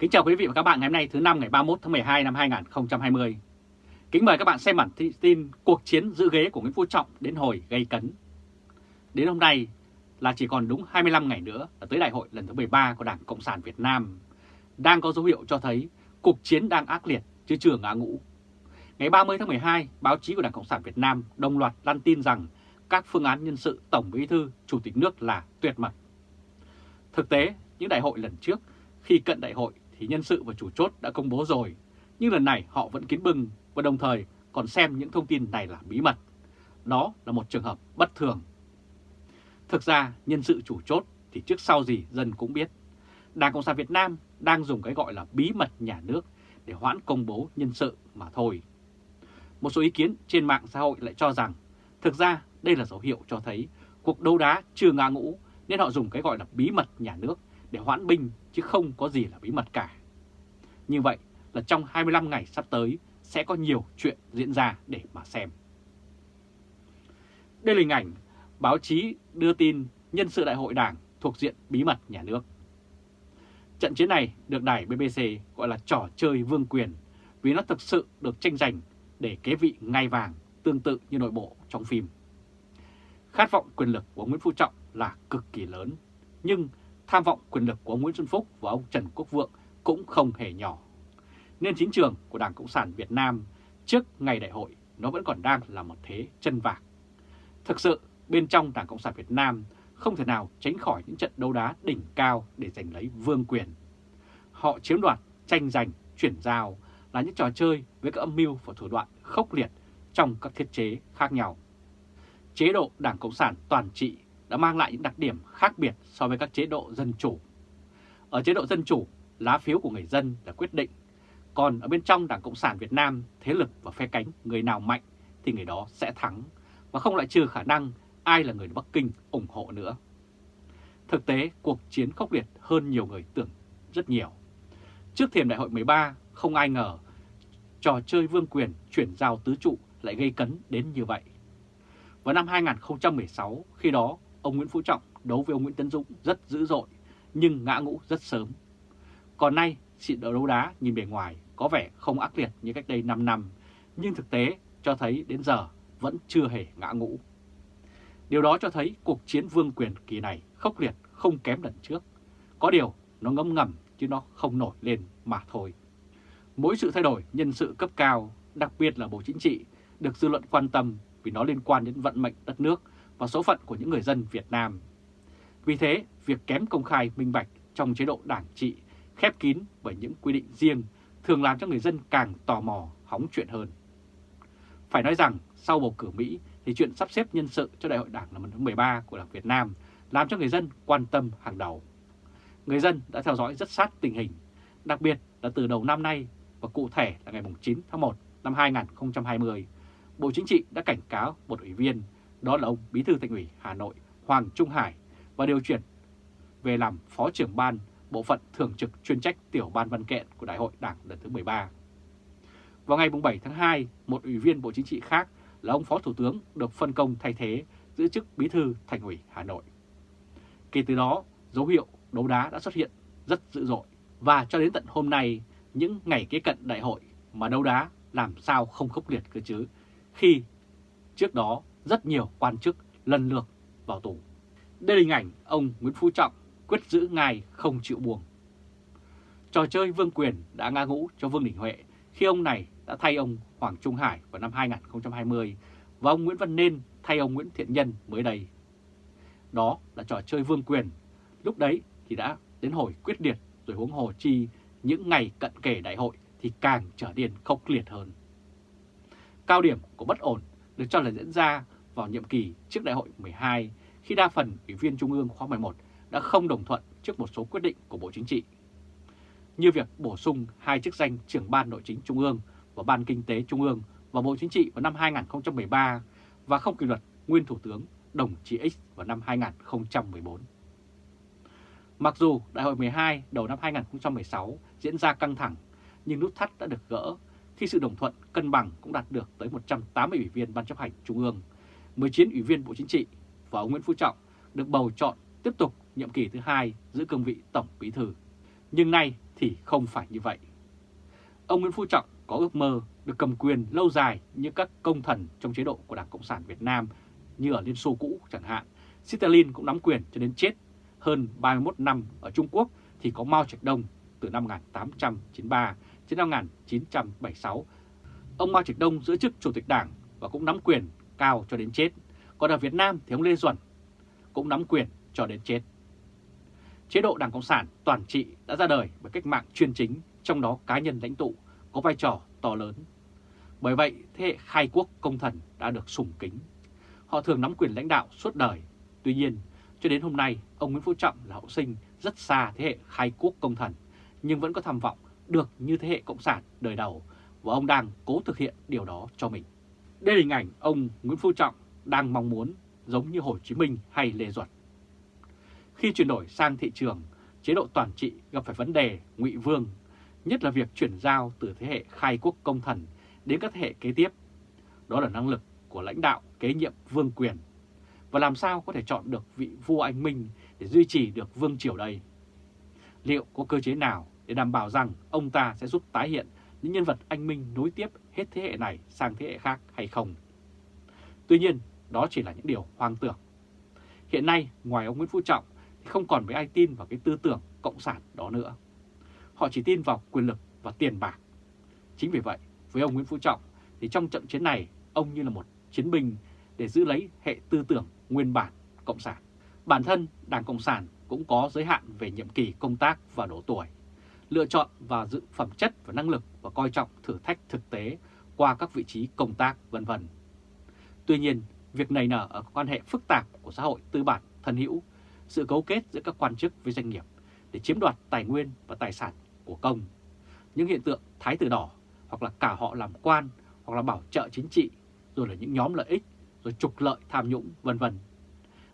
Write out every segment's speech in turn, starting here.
Kính chào quý vị và các bạn ngày hôm nay thứ năm ngày 31 tháng 12 năm 2020. Kính mời các bạn xem bản tin cuộc chiến giữ ghế của Nguyễn Phú Trọng đến hồi gây cấn. Đến hôm nay là chỉ còn đúng 25 ngày nữa là tới đại hội lần thứ 13 của Đảng Cộng sản Việt Nam. Đang có dấu hiệu cho thấy cuộc chiến đang ác liệt chứ chưa ngã ngũ. Ngày 30 tháng 12, báo chí của Đảng Cộng sản Việt Nam đồng loạt đăng tin rằng các phương án nhân sự Tổng Bí thư, Chủ tịch nước là tuyệt mật. Thực tế, những đại hội lần trước, khi cận đại hội thì nhân sự và chủ chốt đã công bố rồi, nhưng lần này họ vẫn kín bưng và đồng thời còn xem những thông tin này là bí mật. Đó là một trường hợp bất thường. Thực ra, nhân sự chủ chốt thì trước sau gì dân cũng biết. Đảng Cộng sản Việt Nam đang dùng cái gọi là bí mật nhà nước để hoãn công bố nhân sự mà thôi. Một số ý kiến trên mạng xã hội lại cho rằng thực ra đây là dấu hiệu cho thấy cuộc đấu đá chưa ngã ngũ nên họ dùng cái gọi là bí mật nhà nước để hoãn binh chứ không có gì là bí mật cả. Như vậy là trong 25 ngày sắp tới sẽ có nhiều chuyện diễn ra để mà xem. Đây là hình ảnh báo chí đưa tin nhân sự đại hội đảng thuộc diện bí mật nhà nước. Trận chiến này được đài BBC gọi là trò chơi vương quyền vì nó thực sự được tranh giành để kế vị ngai vàng tương tự như nội bộ trong phim. Khát vọng quyền lực của Nguyễn Phú Trọng là cực kỳ lớn, nhưng tham vọng quyền lực của ông Nguyễn Xuân Phúc và ông Trần Quốc Vượng cũng không hề nhỏ. Nên chính trường của Đảng Cộng sản Việt Nam trước ngày đại hội nó vẫn còn đang là một thế chân vạc. Thực sự, bên trong Đảng Cộng sản Việt Nam không thể nào tránh khỏi những trận đấu đá đỉnh cao để giành lấy vương quyền. Họ chiếm đoạt, tranh giành, chuyển giao là những trò chơi với các âm mưu và thủ đoạn khốc liệt trong các thiết chế khác nhau. Chế độ Đảng Cộng sản toàn trị đã mang lại những đặc điểm khác biệt so với các chế độ dân chủ. Ở chế độ dân chủ, lá phiếu của người dân là quyết định, còn ở bên trong Đảng Cộng sản Việt Nam, thế lực và phe cánh người nào mạnh thì người đó sẽ thắng, và không lại trừ khả năng ai là người Bắc Kinh ủng hộ nữa. Thực tế, cuộc chiến khốc liệt hơn nhiều người tưởng rất nhiều. Trước thềm đại hội 13, không ai ngờ trò chơi vương quyền chuyển giao tứ trụ lại gây cấn đến như vậy. Vào năm 2016, khi đó ông Nguyễn Phú Trọng đấu với ông Nguyễn Tấn Dũng rất dữ dội, nhưng ngã ngũ rất sớm. Còn nay, sự đấu đá nhìn bề ngoài có vẻ không ác liệt như cách đây 5 năm, nhưng thực tế cho thấy đến giờ vẫn chưa hề ngã ngũ. Điều đó cho thấy cuộc chiến vương quyền kỳ này khốc liệt không kém lần trước. Có điều nó ngấm ngầm chứ nó không nổi lên mà thôi. Mỗi sự thay đổi nhân sự cấp cao, đặc biệt là Bộ Chính trị, được dư luận quan tâm vì nó liên quan đến vận mệnh đất nước và số phận của những người dân Việt Nam. Vì thế, việc kém công khai minh bạch trong chế độ đảng trị khép kín bởi những quy định riêng thường làm cho người dân càng tò mò hóng chuyện hơn. Phải nói rằng sau bầu cử Mỹ thì chuyện sắp xếp nhân sự cho đại hội đảng lần thứ 13 của Đảng Việt Nam làm cho người dân quan tâm hàng đầu. Người dân đã theo dõi rất sát tình hình, đặc biệt là từ đầu năm nay và cụ thể là ngày 9 tháng 1 năm 2020, Bộ Chính trị đã cảnh cáo một ủy viên, đó là ông Bí thư Thành ủy Hà Nội Hoàng Trung Hải và điều chuyển về làm Phó trưởng ban bộ phận thường trực chuyên trách tiểu ban văn kiện của Đại hội Đảng lần thứ 13. Vào ngày 7 tháng 2, một ủy viên Bộ Chính trị khác là ông Phó Thủ tướng được phân công thay thế giữ chức Bí thư Thành ủy Hà Nội. Kể từ đó, dấu hiệu đấu đá đã xuất hiện rất dữ dội và cho đến tận hôm nay, những ngày kế cận đại hội mà đấu đá làm sao không khốc liệt cơ chứ, khi trước đó rất nhiều quan chức lần lượt vào tù. Đây là hình ảnh ông Nguyễn Phú Trọng quyết giữ ngài không chịu buông. Trò chơi vương quyền đã ngã ngũ cho Vương Đình Huệ khi ông này đã thay ông Hoàng Trung Hải vào năm 2020 và ông Nguyễn Văn Nên thay ông Nguyễn Thiện Nhân mới đây. Đó là trò chơi vương quyền, lúc đấy thì đã đến hồi quyết liệt rồi huống hồ chi những ngày cận kề đại hội thì càng trở nên khốc liệt hơn. Cao điểm của bất ổn được cho là diễn ra vào nhiệm kỳ trước đại hội 12 khi đa phần ủy viên Trung ương khóa 11 đã không đồng thuận trước một số quyết định của Bộ Chính trị. Như việc bổ sung hai chức danh trưởng ban nội chính Trung ương và Ban Kinh tế Trung ương vào Bộ Chính trị vào năm 2013 và không kỷ luật nguyên Thủ tướng Đồng Chí X vào năm 2014. Mặc dù Đại hội 12 đầu năm 2016 diễn ra căng thẳng, nhưng nút thắt đã được gỡ khi sự đồng thuận cân bằng cũng đạt được tới 180 ủy viên Ban chấp hành Trung ương, 19 ủy viên Bộ Chính trị và ông Nguyễn Phú Trọng được bầu chọn tiếp tục nhiệm kỳ thứ hai giữ cương vị Tổng Bí Thư. Nhưng nay thì không phải như vậy. Ông Nguyễn Phú Trọng có ước mơ được cầm quyền lâu dài như các công thần trong chế độ của Đảng Cộng sản Việt Nam, như ở Liên Xô cũ chẳng hạn. Stalin cũng nắm quyền cho đến chết hơn 31 năm ở Trung Quốc thì có Mao Trạch Đông từ năm 1893 đến năm 1976. Ông Mao Trạch Đông giữ chức Chủ tịch Đảng và cũng nắm quyền cao cho đến chết. Còn ở Việt Nam thì ông Lê Duẩn cũng nắm quyền cho đến chết. Chế độ Đảng Cộng sản toàn trị đã ra đời bởi cách mạng chuyên chính, trong đó cá nhân lãnh tụ có vai trò to lớn. Bởi vậy, thế hệ khai quốc công thần đã được sùng kính. Họ thường nắm quyền lãnh đạo suốt đời. Tuy nhiên, cho đến hôm nay, ông Nguyễn Phú Trọng là hậu sinh rất xa thế hệ khai quốc công thần, nhưng vẫn có tham vọng được như thế hệ Cộng sản đời đầu, và ông đang cố thực hiện điều đó cho mình. Đây là hình ảnh ông Nguyễn Phú Trọng đang mong muốn giống như Hồ Chí Minh hay Lê Duẩn. Khi chuyển đổi sang thị trường, chế độ toàn trị gặp phải vấn đề ngụy vương, nhất là việc chuyển giao từ thế hệ khai quốc công thần đến các thế hệ kế tiếp. Đó là năng lực của lãnh đạo kế nhiệm vương quyền. Và làm sao có thể chọn được vị vua anh minh để duy trì được vương triều đây? Liệu có cơ chế nào để đảm bảo rằng ông ta sẽ giúp tái hiện những nhân vật anh minh nối tiếp hết thế hệ này sang thế hệ khác hay không? Tuy nhiên, đó chỉ là những điều hoang tưởng. Hiện nay, ngoài ông Nguyễn Phú Trọng, thì không còn mấy ai tin vào cái tư tưởng cộng sản đó nữa. Họ chỉ tin vào quyền lực và tiền bạc. Chính vì vậy, với ông Nguyễn Phú Trọng, thì trong trận chiến này, ông như là một chiến binh để giữ lấy hệ tư tưởng nguyên bản cộng sản. Bản thân Đảng Cộng sản cũng có giới hạn về nhiệm kỳ công tác và độ tuổi, lựa chọn và dự phẩm chất và năng lực và coi trọng thử thách thực tế qua các vị trí công tác vân vân. Tuy nhiên, việc này nở ở quan hệ phức tạp của xã hội tư bản thân hữu, sự cấu kết giữa các quan chức với doanh nghiệp để chiếm đoạt tài nguyên và tài sản của công. Những hiện tượng thái tử đỏ hoặc là cả họ làm quan hoặc là bảo trợ chính trị rồi là những nhóm lợi ích rồi trục lợi tham nhũng vân vân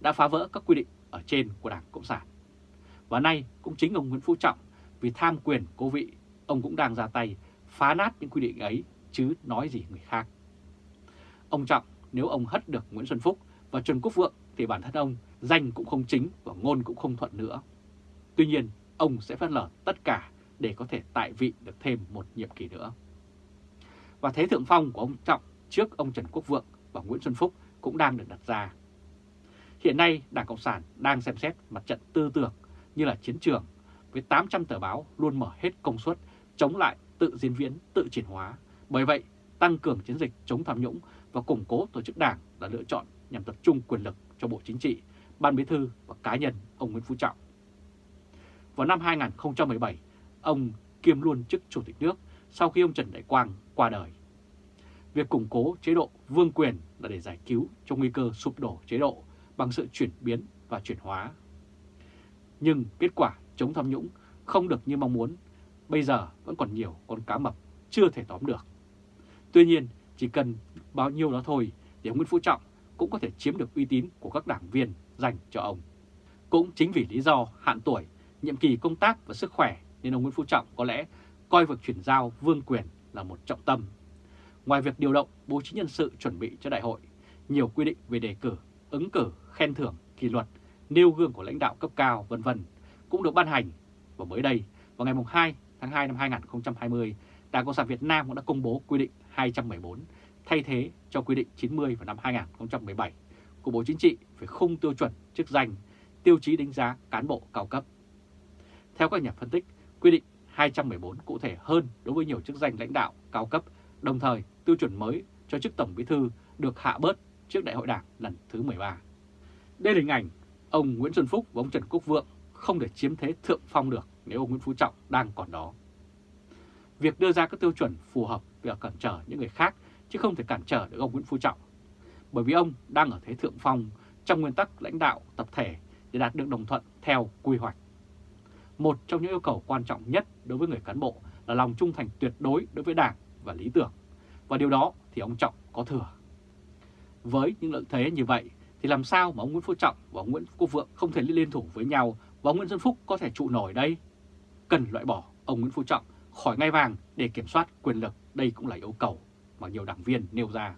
đã phá vỡ các quy định ở trên của Đảng Cộng sản. Và nay cũng chính ông Nguyễn Phú Trọng vì tham quyền cố vị, ông cũng đang ra tay phá nát những quy định ấy chứ nói gì người khác. Ông Trọng nếu ông hất được Nguyễn Xuân Phúc và Trần Quốc Vượng thì bản thân ông danh cũng không chính và ngôn cũng không thuận nữa. Tuy nhiên, ông sẽ phớt lờ tất cả để có thể tại vị được thêm một nhiệm kỳ nữa. Và thế thượng phong của ông Trọng trước ông Trần Quốc Vượng và Nguyễn Xuân Phúc cũng đang được đặt ra. Hiện nay, Đảng Cộng sản đang xem xét mặt trận tư tưởng như là chiến trường với 800 tờ báo luôn mở hết công suất chống lại tự diễn biến, tự chuyển hóa. Bởi vậy, tăng cường chiến dịch chống tham nhũng và củng cố tổ chức đảng là lựa chọn nhằm tập trung quyền lực cho Bộ Chính trị, Ban Bí thư và cá nhân ông Nguyễn Phú Trọng. Vào năm 2017, ông kiêm luôn chức Chủ tịch nước sau khi ông Trần Đại Quang qua đời. Việc củng cố chế độ vương quyền là để giải cứu trong nguy cơ sụp đổ chế độ bằng sự chuyển biến và chuyển hóa. Nhưng kết quả chống tham nhũng không được như mong muốn, bây giờ vẫn còn nhiều con cá mập chưa thể tóm được. Tuy nhiên, chỉ cần bao nhiêu đó thôi để ông Nguyễn Phú Trọng cũng có thể chiếm được uy tín của các đảng viên dành cho ông. Cũng chính vì lý do hạn tuổi, nhiệm kỳ công tác và sức khỏe nên ông Nguyễn Phú Trọng có lẽ coi việc chuyển giao vương quyền là một trọng tâm. Ngoài việc điều động bố trí nhân sự chuẩn bị cho đại hội, nhiều quy định về đề cử, ứng cử, khen thưởng, kỷ luật, nêu gương của lãnh đạo cấp cao vân vân cũng được ban hành. Và mới đây, vào ngày 2 tháng 2 năm 2020, Đảng Cộng sản Việt Nam cũng đã công bố quy định 214 thay thế cho quy định 90 vào năm 2017 của Bộ Chính trị về khung tiêu chuẩn chức danh, tiêu chí đánh giá cán bộ cao cấp. Theo các nhà phân tích, quy định 214 cụ thể hơn đối với nhiều chức danh lãnh đạo cao cấp, đồng thời tiêu chuẩn mới cho chức Tổng Bí thư được hạ bớt trước Đại hội Đảng lần thứ 13. Đây là hình ảnh ông Nguyễn Xuân Phúc và ông Trần Quốc Vượng không thể chiếm thế thượng phong được nếu ông Nguyễn Phú Trọng đang còn đó. Việc đưa ra các tiêu chuẩn phù hợp việc cản trở những người khác chứ không thể cản trở được ông Nguyễn Phú Trọng. Bởi vì ông đang ở thế thượng phong trong nguyên tắc lãnh đạo tập thể để đạt được đồng thuận theo quy hoạch. Một trong những yêu cầu quan trọng nhất đối với người cán bộ là lòng trung thành tuyệt đối đối với Đảng và lý tưởng. Và điều đó thì ông Trọng có thừa. Với những lợi thế như vậy thì làm sao mà ông Nguyễn Phú Trọng và ông Nguyễn Quốc Vượng không thể liên thủ với nhau và ông Nguyễn Xuân Phúc có thể trụ nổi đây? Cần loại bỏ ông Nguyễn Phú Trọng khỏi ngai vàng để kiểm soát quyền lực, đây cũng là yêu cầu mà nhiều đảng viên nêu ra.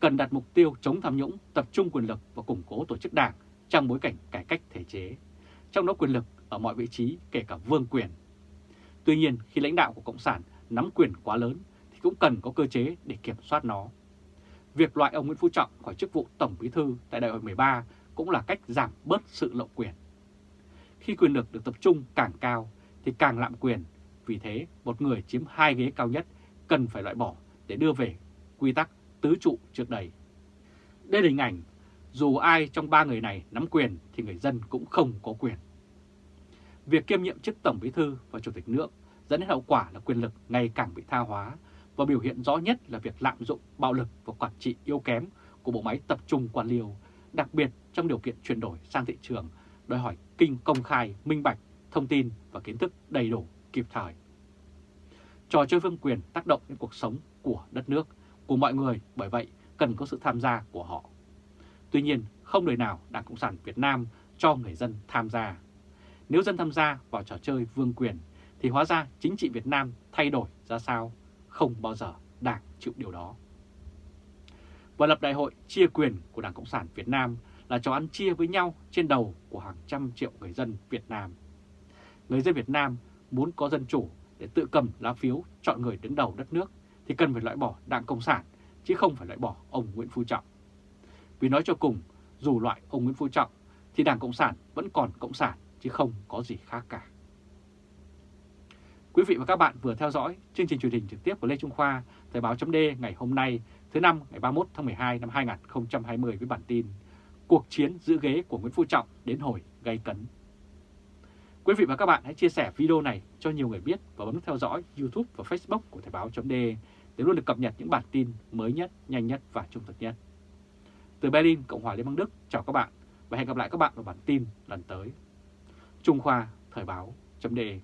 Cần đặt mục tiêu chống tham nhũng, tập trung quyền lực và củng cố tổ chức đảng trong bối cảnh cải cách thể chế. Trong đó quyền lực ở mọi vị trí kể cả vương quyền. Tuy nhiên khi lãnh đạo của Cộng sản nắm quyền quá lớn thì cũng cần có cơ chế để kiểm soát nó. Việc loại ông Nguyễn Phú Trọng khỏi chức vụ Tổng Bí thư tại đại hội 13 cũng là cách giảm bớt sự lộng quyền. Khi quyền lực được tập trung càng cao thì càng lạm quyền, vì thế một người chiếm hai ghế cao nhất cần phải loại bỏ để đưa về quy tắc tứ trụ trước đây. Đây là hình ảnh, dù ai trong ba người này nắm quyền thì người dân cũng không có quyền. Việc kiêm nhiệm chức Tổng Bí thư và Chủ tịch nước dẫn đến hậu quả là quyền lực ngày càng bị tha hóa và biểu hiện rõ nhất là việc lạm dụng bạo lực và quản trị yếu kém của bộ máy tập trung quan liêu, đặc biệt trong điều kiện chuyển đổi sang thị trường đòi hỏi kinh công khai, minh bạch, thông tin và kiến thức đầy đủ, kịp thời. Trò chơi vương quyền tác động đến cuộc sống của đất nước, của mọi người, bởi vậy cần có sự tham gia của họ. Tuy nhiên, không đời nào Đảng Cộng sản Việt Nam cho người dân tham gia. Nếu dân tham gia vào trò chơi vương quyền, thì hóa ra chính trị Việt Nam thay đổi ra sao? Không bao giờ Đảng chịu điều đó. Và lập đại hội chia quyền của Đảng Cộng sản Việt Nam là trò ăn chia với nhau trên đầu của hàng trăm triệu người dân Việt Nam. Người dân Việt Nam muốn có dân chủ để tự cầm lá phiếu chọn người đứng đầu đất nước thì cần phải loại bỏ Đảng Cộng sản chứ không phải loại bỏ ông Nguyễn Phú Trọng. Vì nói cho cùng, dù loại ông Nguyễn Phú Trọng thì Đảng Cộng sản vẫn còn Cộng sản chứ không có gì khác cả. Quý vị và các bạn vừa theo dõi chương trình truyền hình trực tiếp của Lê Trung Khoa, Thời báo chấm ngày hôm nay, thứ năm ngày 31 tháng 12 năm 2020 với bản tin Cuộc chiến giữ ghế của Nguyễn Phú Trọng đến hồi gây cấn. Quý vị và các bạn hãy chia sẻ video này cho nhiều người biết và bấm theo dõi YouTube và Facebook của Thời Báo .de để luôn được cập nhật những bản tin mới nhất, nhanh nhất và trung thực nhất. Từ Berlin, Cộng hòa Liên bang Đức, chào các bạn và hẹn gặp lại các bạn vào bản tin lần tới. Trung Khoa Thời Báo .de.